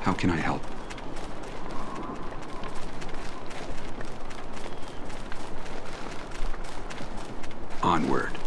How can I help? Onward.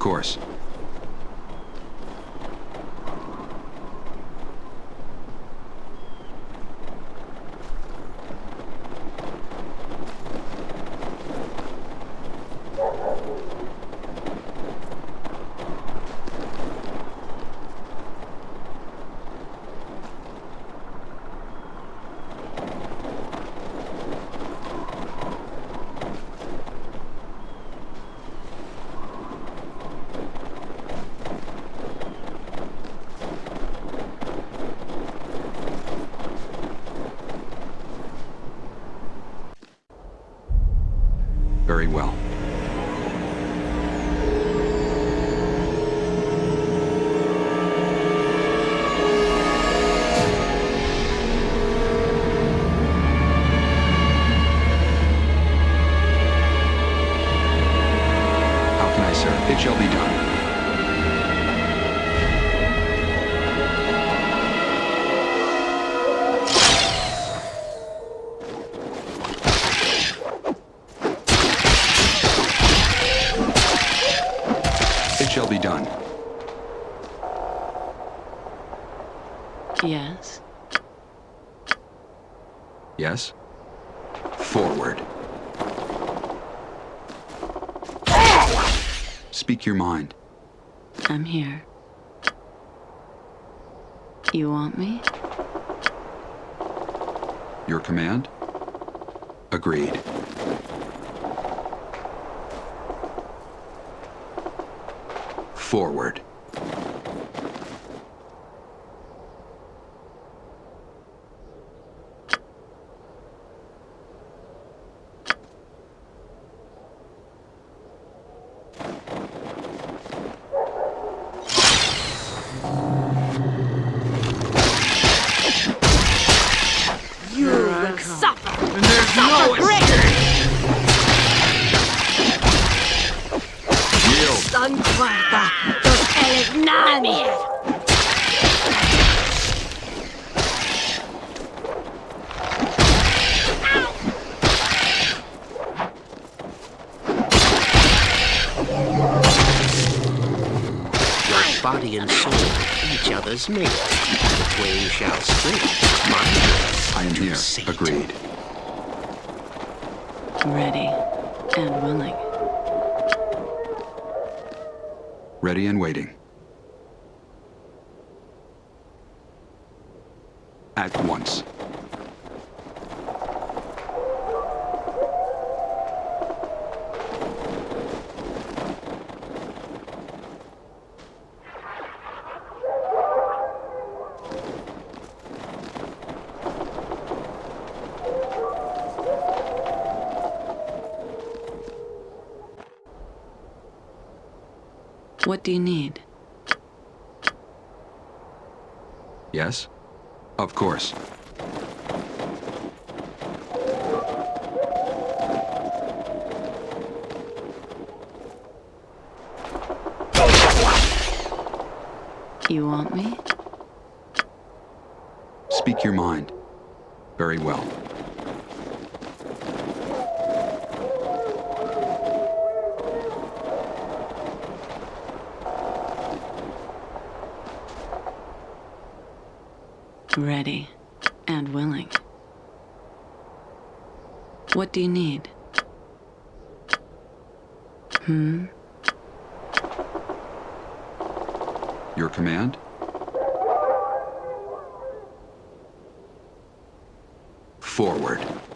Course. Agreed. Forward. Yield. San Cuarta. Dos eres nadie. Your body and soul each other's mate. The twain shall split. My I am here. Sate. Agreed. Ready and willing. Ready and waiting. At once. What do you need? Yes? Of course. You want me? Speak your mind. Very well. Ready and willing. What do you need? Hmm? Your command? Forward.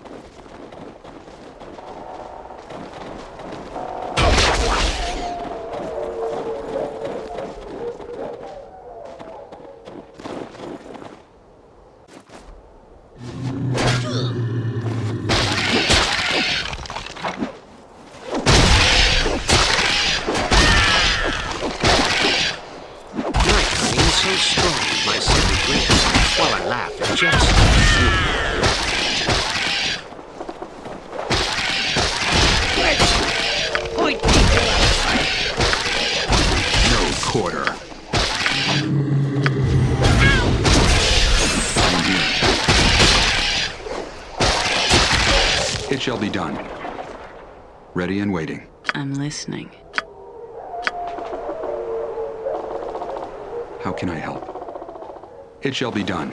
It shall be done.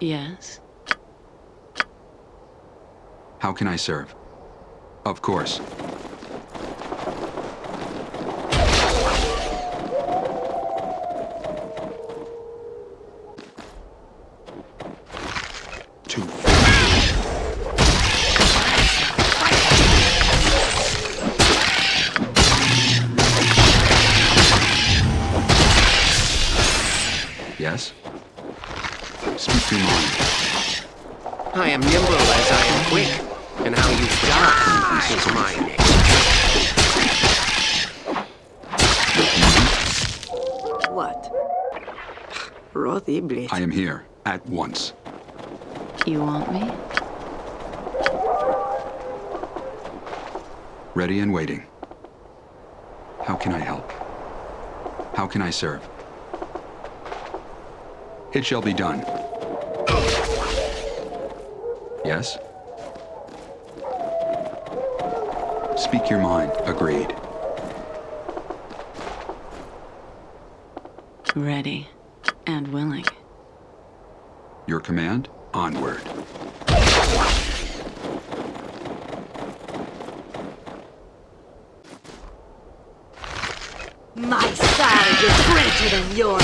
Yes? How can I serve? Of course. Ready and waiting. How can I help? How can I serve? It shall be done. Yes? Speak your mind. Agreed. Ready and willing. Your command? Onward. My side is greater than yours.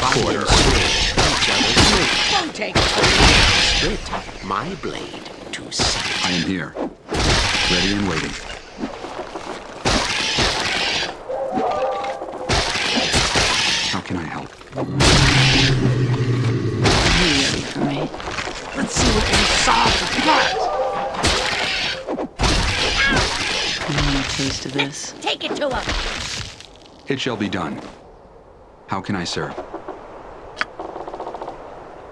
Body and soul, each other's mate. Don't take it from me. Split my blade to see. I am here. Ready and waiting. How can I help? Are you ready for me? Let's see what you saw first. You want a taste of this? Take it to him. It shall be done. How can I serve?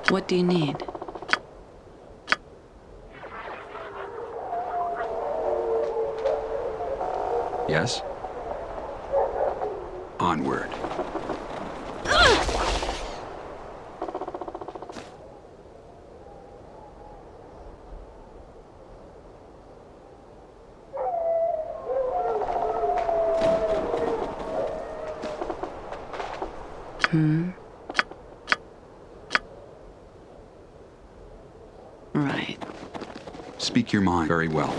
What do you need? Yes? Onward. Hmm? Right. Speak very well.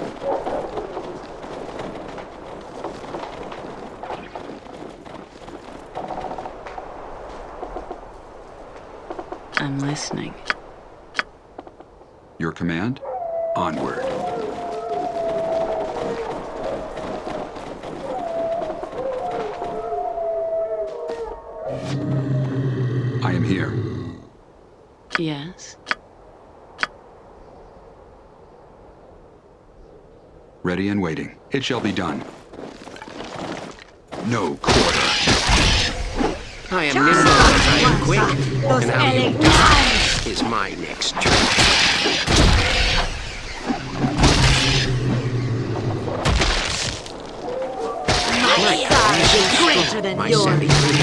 I'm listening. Your command? Onward. It shall be done. No quarter. I am nimble as I am quick, Those and how you Elegnan. die is my next trick. My side is greater than My yours. savvy grin,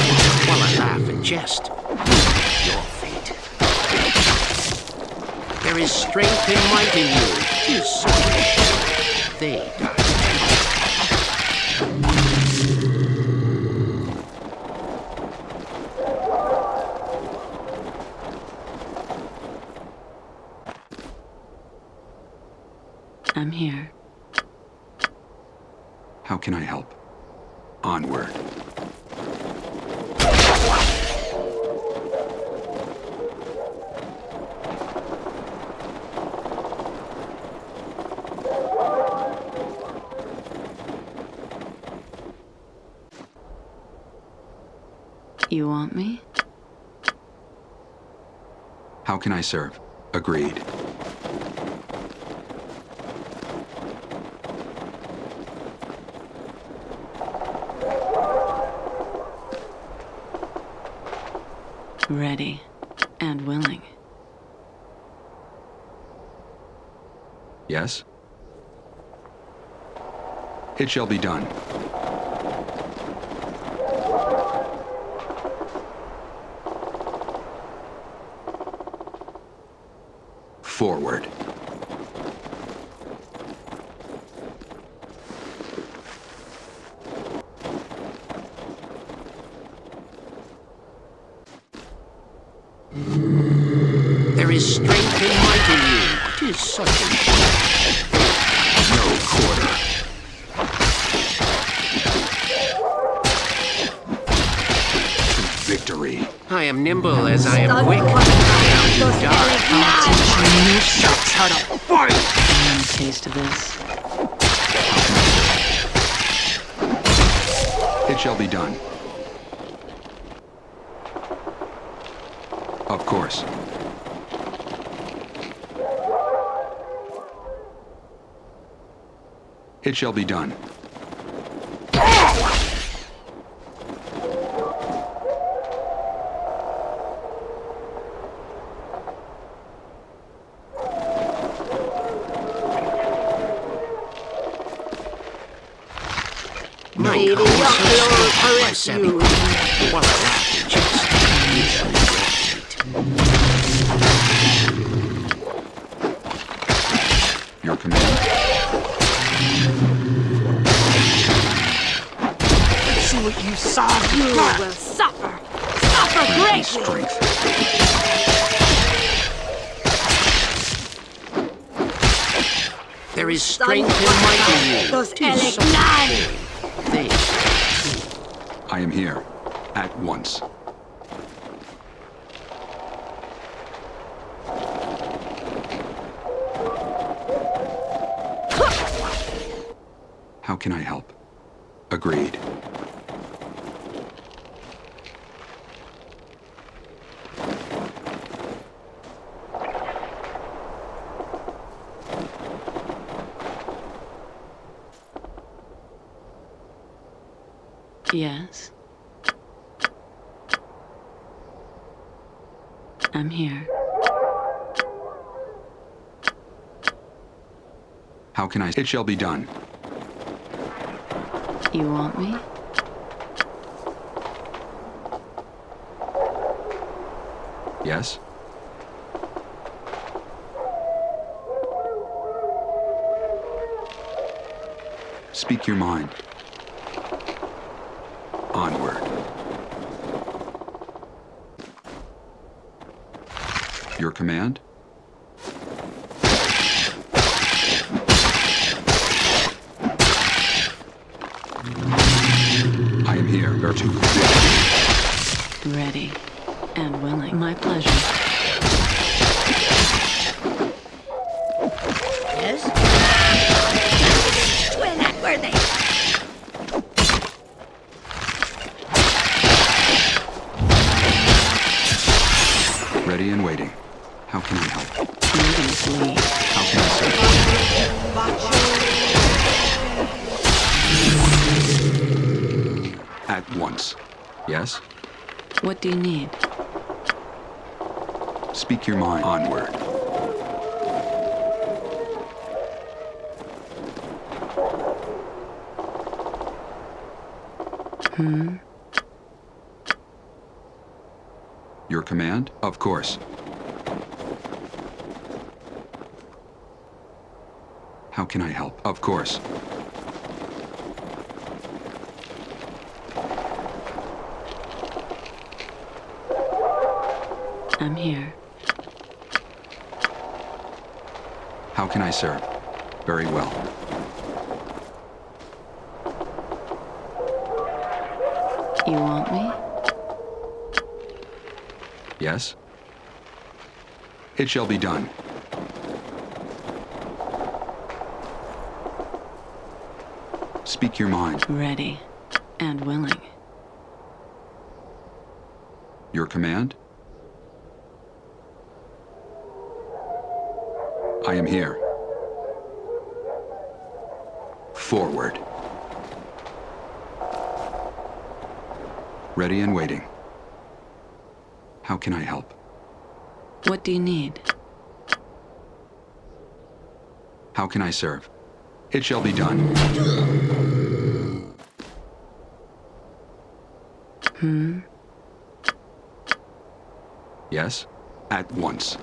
while I laugh and jest. Your fate. There is strength and might in you. Tis so. They die. I'm here. How can I help? Onward. You want me? How can I serve? Agreed. Ready and willing. Yes? It shall be done. It shall be done. I'm here. How can I? It shall be done. You want me? Yes? Speak your mind. Onward. Your command? Your command? Of course. How can I help? Of course. I'm here. How can I serve? Very well. You want me? Yes? It shall be done. Speak your mind. Ready and willing. Your command? I am here. Forward. Ready and waiting. How can I help? What do you need? How can I serve? It shall be done. Hmm? Yes? At once.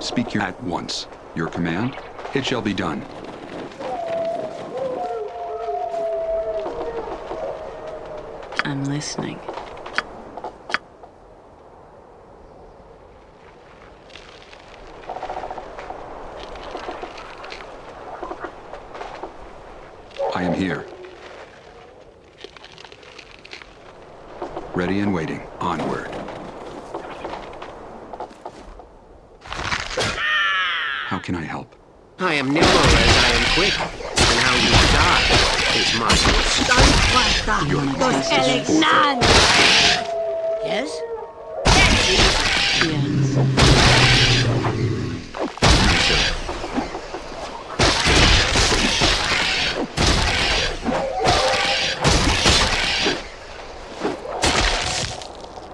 Speak your at once. Your command? It shall be done. I'm listening. I am here. Ready and waiting. Onward. How can I help? I am nimble as I am quick, is my San Your Cuarta! Los justice is Elegnan! Yes? Yes.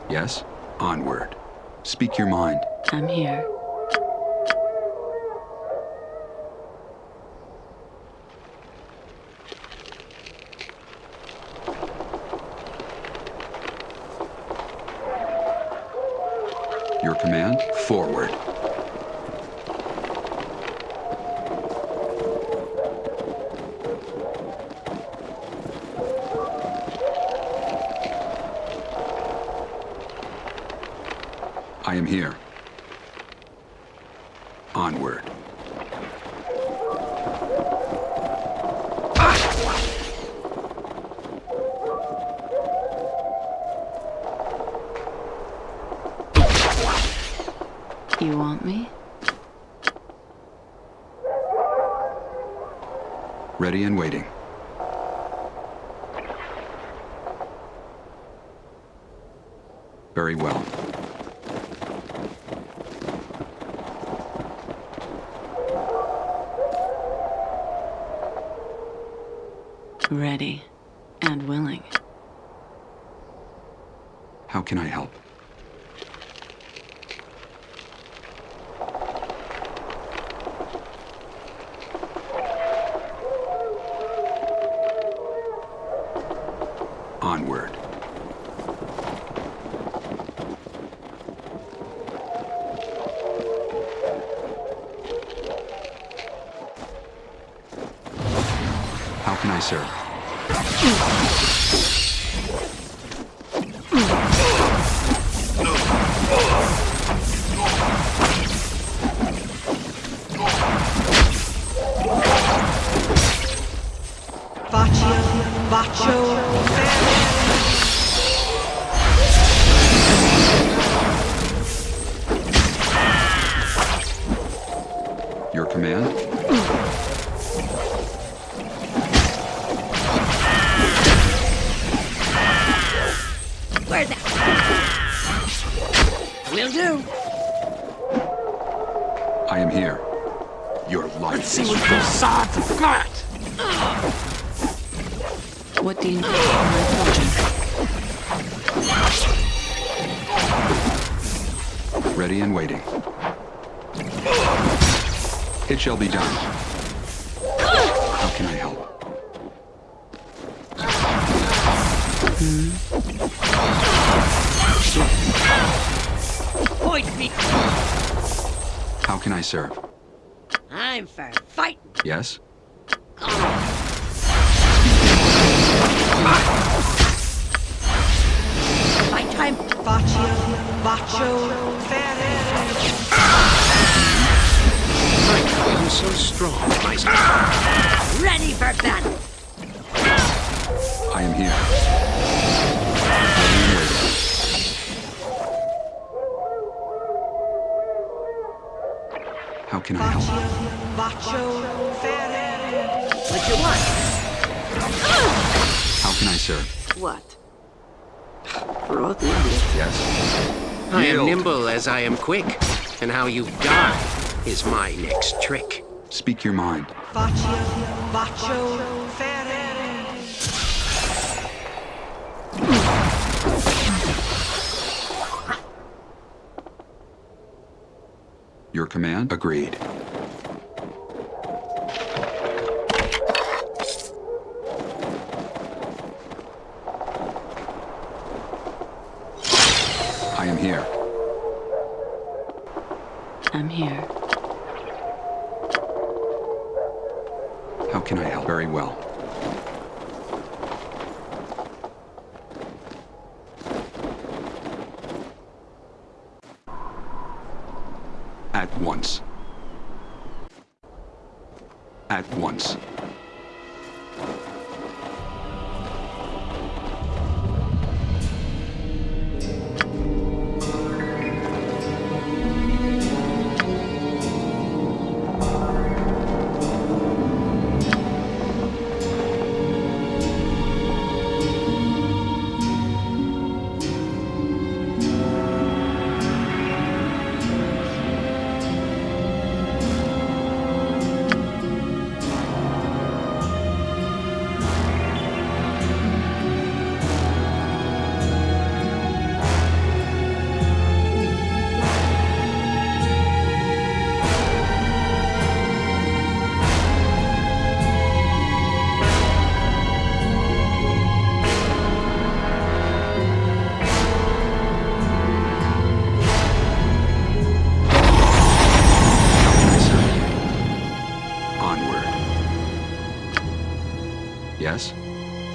Yes? Onward. Speak your mind. I'm here. Onward. You want me? Ready and waiting. Very well. Your shall be done. How can I help? Point me. How can I serve? I'm for fighting. Yes? Fight time. Baccio, Baccio, My queen so strong, my Ready for battle. I am here. Ready and. How can I help? Baccio, What you want? How can I serve? What? Yes? I am nimble as I am quick, and how you die is my next trick. Speak your mind. Baccio, Baccio, Your command? Agreed.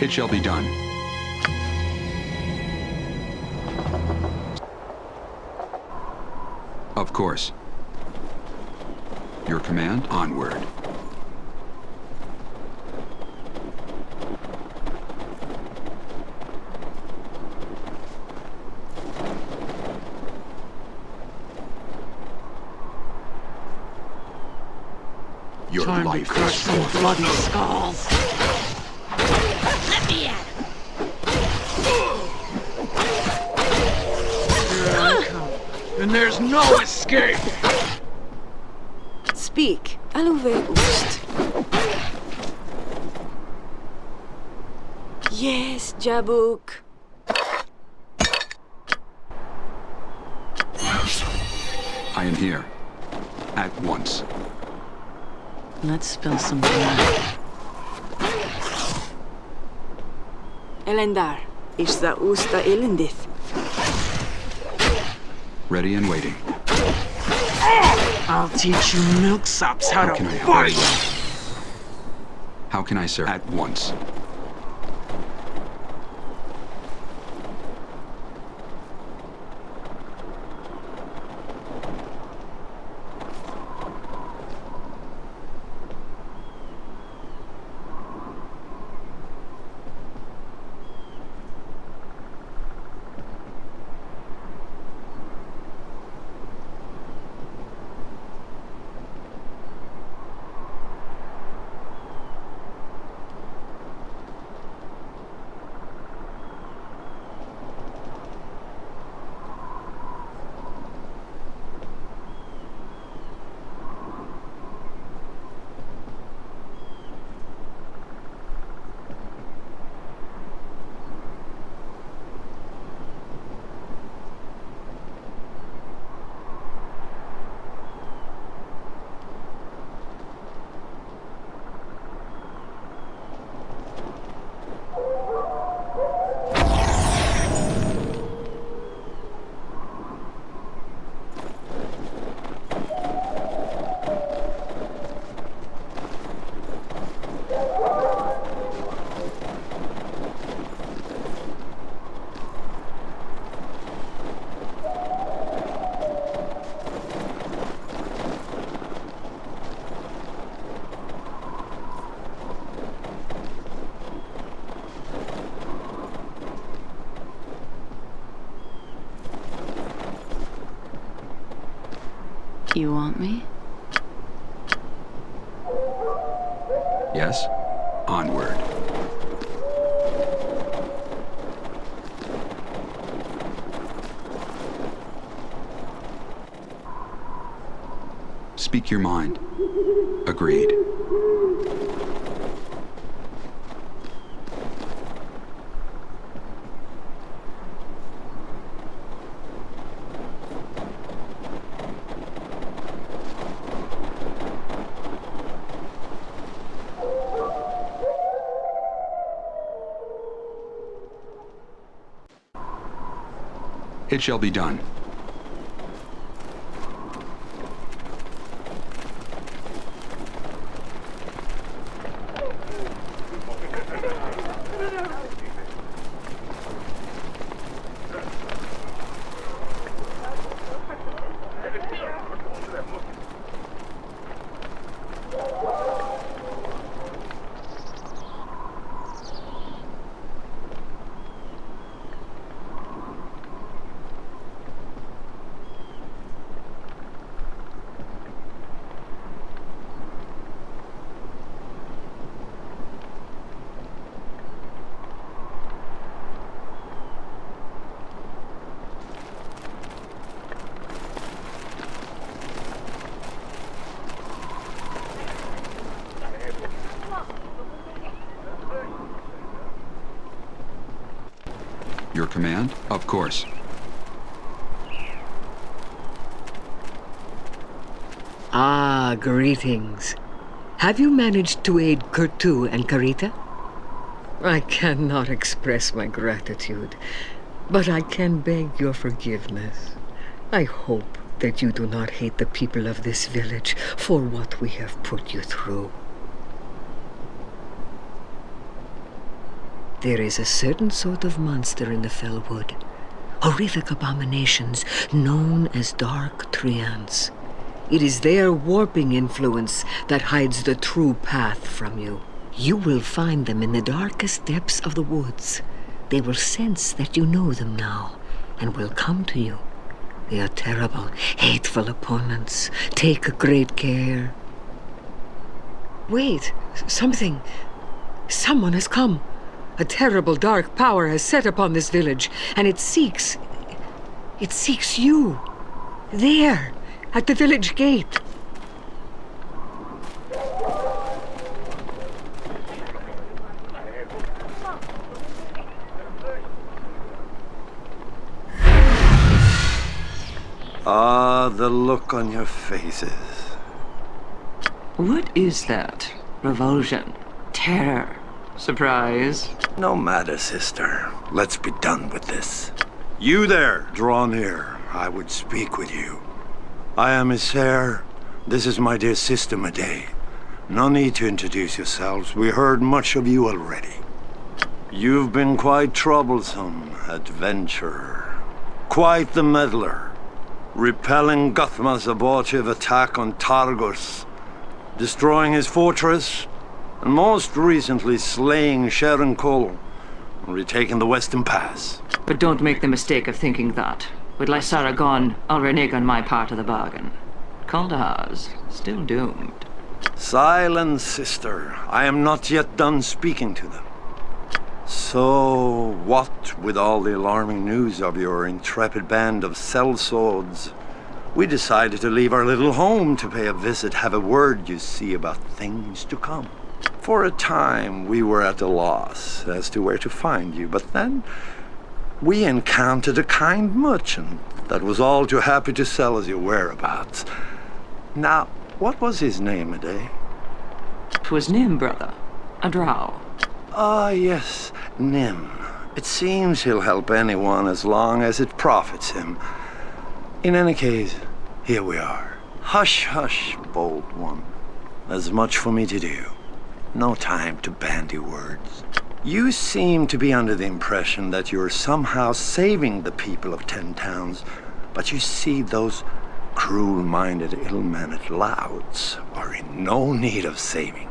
It shall be done. Of course. Your command? Onward. Your Time to life crush is bloody skulls. Yes, Jabuk. I am here. At once. Let's spill some blood. Elendar. is the usta ilindith. Ready and waiting. I'll teach you milksops how, How to can I help fight! you? How can I serve? At once. Want me? Yes? Onward. Speak your mind. Agreed. Shall be done. Your command? Of course. Ah, greetings. Have you managed to aid Kurtu and Karita? I cannot express my gratitude, but I can beg your forgiveness. I hope that you do not hate the people of this village for what we have put you through. There is a certain sort of monster in the Fellwood horrific abominations known as Dark Treants. It is their warping influence that hides the true path from you. You will find them in the darkest depths of the woods. They will sense that you know them now and will come to you. They are terrible, hateful opponents. Take great care. Wait, something. Someone has come. A terrible dark power has set upon this village, and it seeks. It seeks you. There, at the village gate. Ah, the look on your faces. What is that? Revulsion? Terror? Surprise? No matter, sister. Let's be done with this. You there, draw near. I would speak with you. I am Isair. This is my dear sister Madae. No need to introduce yourselves. We heard much of you already. You've been quite troublesome, adventurer. Quite the meddler. Repelling Guthma's abortive attack on Targos. Destroying his fortress. And most recently slaying Sherincal. And retaking the Western Pass. But don't make the mistake of thinking that. With Lysara gone, I'll renege on my part of the bargain. Kuldahar's still doomed. Silence, sister. I am not yet done speaking to them. So, what with all the alarming news of your intrepid band of sellswords, we decided to leave our little home to pay a visit, have a word, you see, about things to come. For a time, we were at a loss as to where to find you, but then we encountered a kind merchant that was all too happy to sell us your whereabouts. Now, what was his name, Aday? 'Twas Nym, brother. A drow. Ah, yes, Nym. It seems he'll help anyone as long as it profits him. In any case, here we are. Hush, hush, bold one. There's much for me to do. No time to bandy words. You seem to be under the impression that you're somehow saving the people of Ten Towns, but you see those cruel-minded, ill-mannered louts are in no need of saving.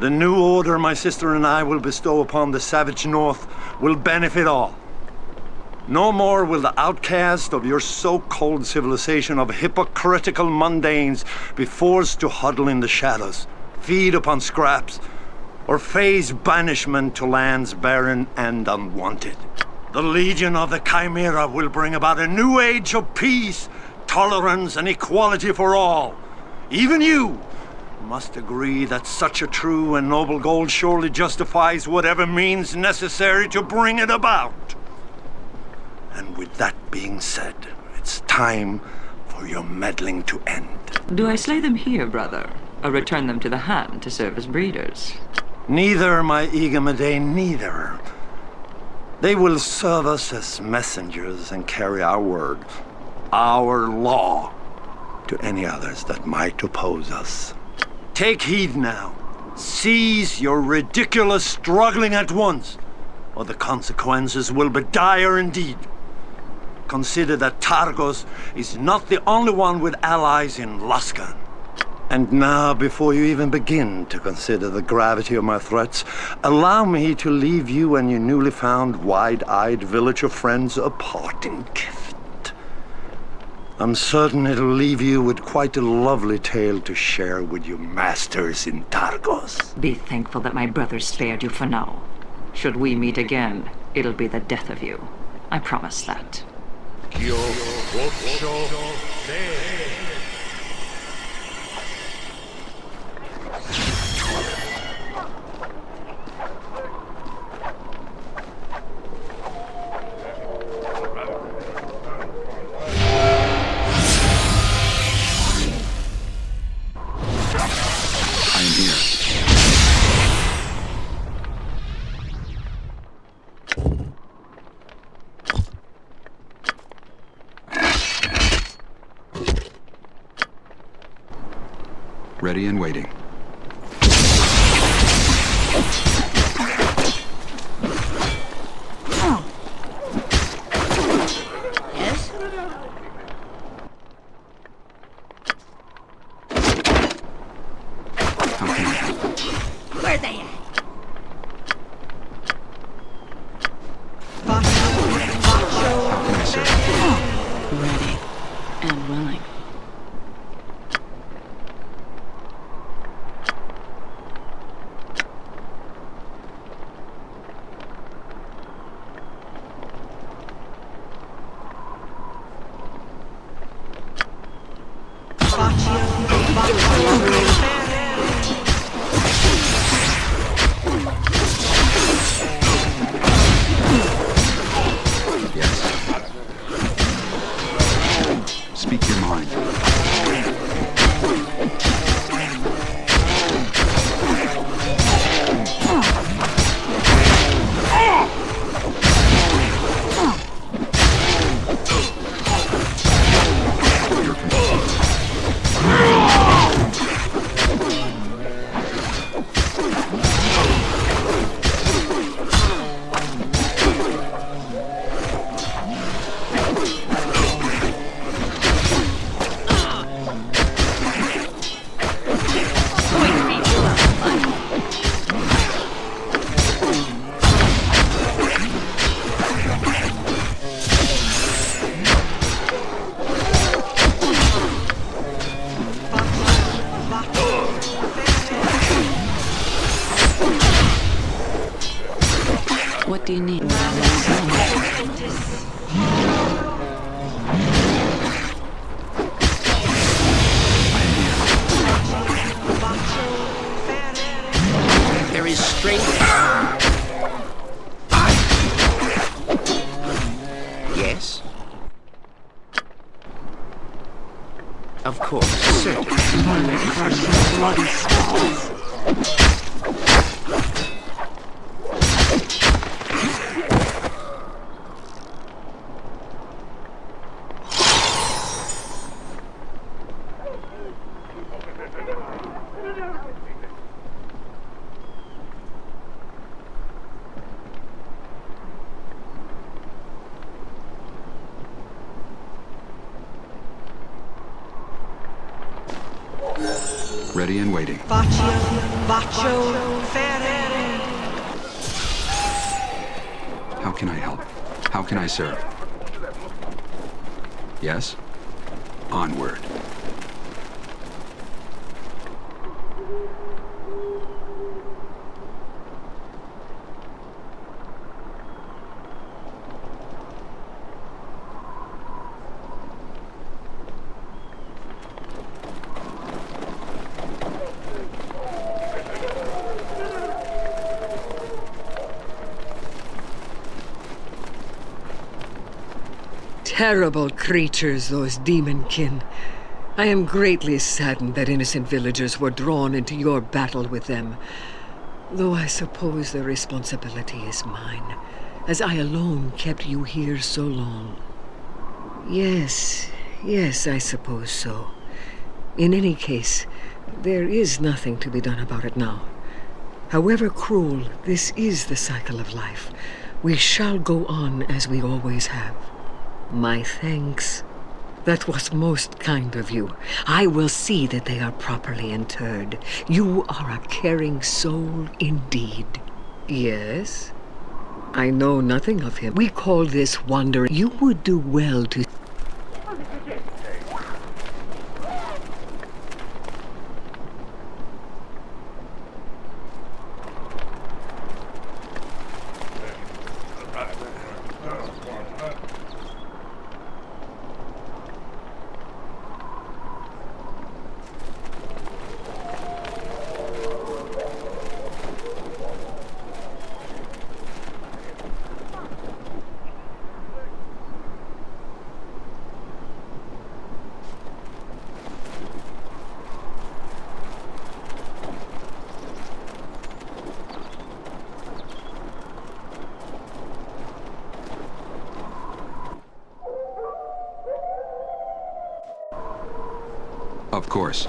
The new order my sister and I will bestow upon the savage north will benefit all. No more will the outcast of your so-called civilization of hypocritical mundanes be forced to huddle in the shadows, feed upon scraps, or face banishment to lands barren and unwanted. The Legion of the Chimera will bring about a new age of peace, tolerance, and equality for all. Even you must agree that such a true and noble goal surely justifies whatever means necessary to bring it about. And with that being said, it's time for your meddling to end. Do I slay them here, brother? Or return them to the hand to serve as breeders? Neither, my eager neither. They will serve us as messengers and carry our word, our law, to any others that might oppose us. Take heed now. Cease your ridiculous struggling at once, or the consequences will be dire indeed. Consider that Targos is not the only one with allies in Luskan. And now, before you even begin to consider the gravity of my threats, allow me to leave you and your newly found wide-eyed villager friends a parting gift. I'm certain it'll leave you with quite a lovely tale to share with your masters in Targos. Be thankful that my brother spared you for now. Should we meet again, it'll be the death of you. I promise that. Ready and waiting. How can I help? How can I serve? Yes? Onward. Terrible creatures, those demonkin. I am greatly saddened that innocent villagers were drawn into your battle with them. Though I suppose the responsibility is mine, as I alone kept you here so long. Yes, yes, I suppose so. In any case, there is nothing to be done about it now. However cruel, this is the cycle of life. We shall go on as we always have. My thanks. That was most kind of you. I will see that they are properly interred. You are a caring soul indeed. Yes? I know nothing of him. We call this wandering. You would do well to Of course.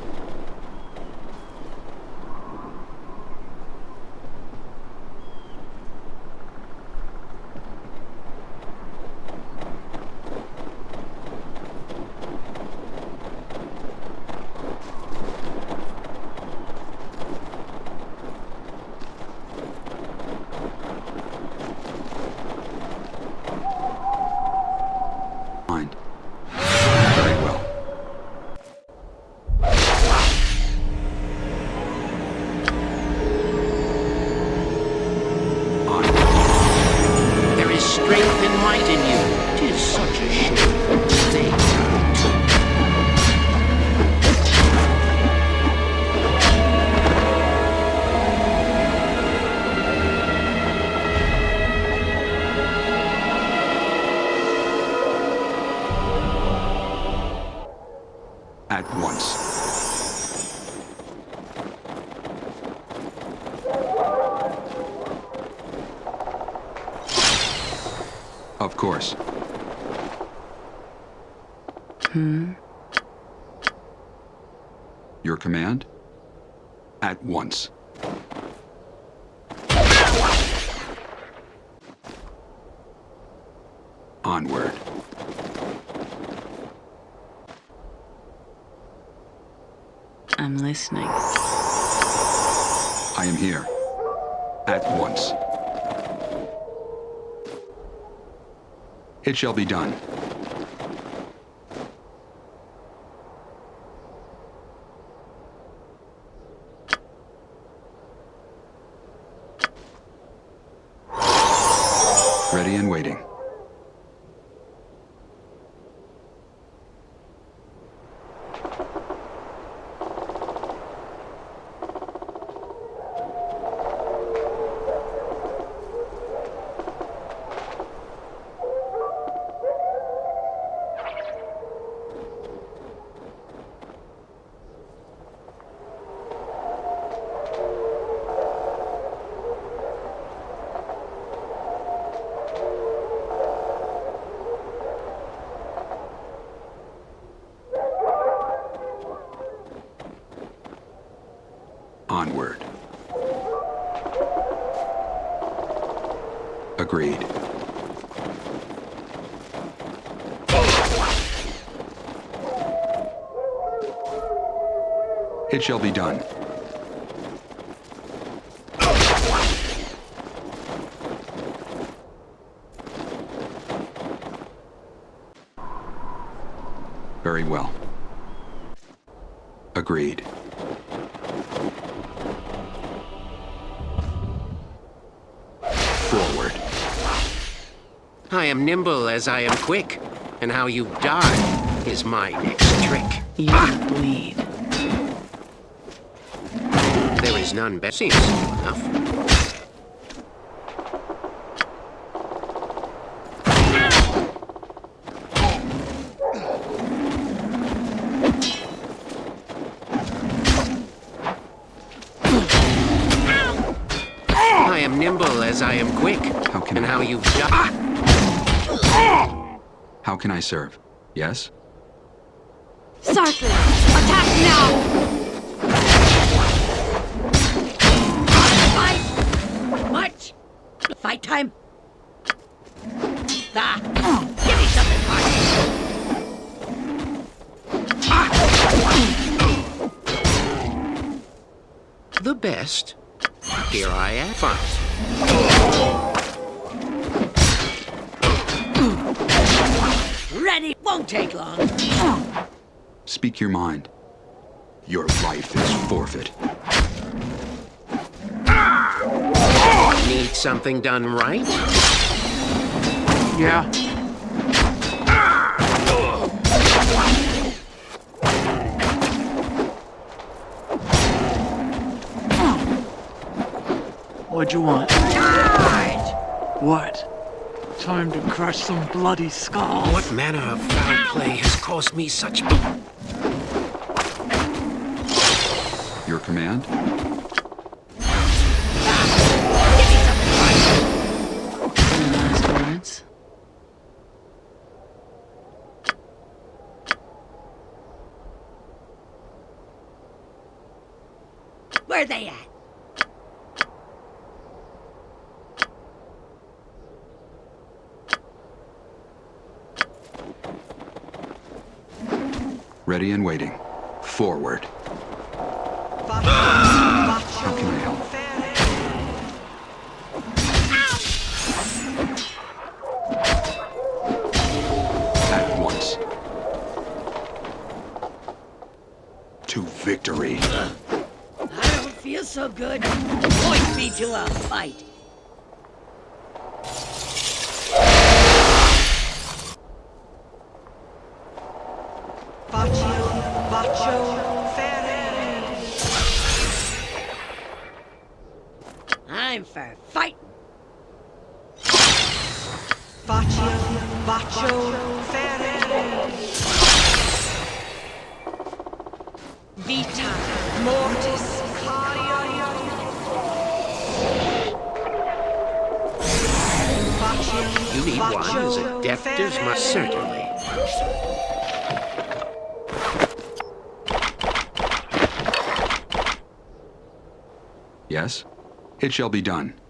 It shall be done. Ready and waiting. Onward. It shall be done. Very well. Agreed. Am nimble as I am quick, and how you die is my next trick. You ah! bleed. There is none better. Seems simple enough. I am nimble as I am quick, How can and I how help? you die. How can I serve? Yes? Sarkis, attack now! Fight! Much! Fight time! Ah, give me something hard! The best. Here I am. Fine. Ready! Won't take long! Speak your mind. Your life is forfeit. Need something done right? Yeah. What'd you want? Charge! What? Time to crush some bloody skulls. What manner of foul play has caused me such... Your command? Give me something hard! Any last words? Where are they at? Ready and waiting. Forward. How can I help? At once. To victory. I don't feel so good. Point me to a fight. It shall be done.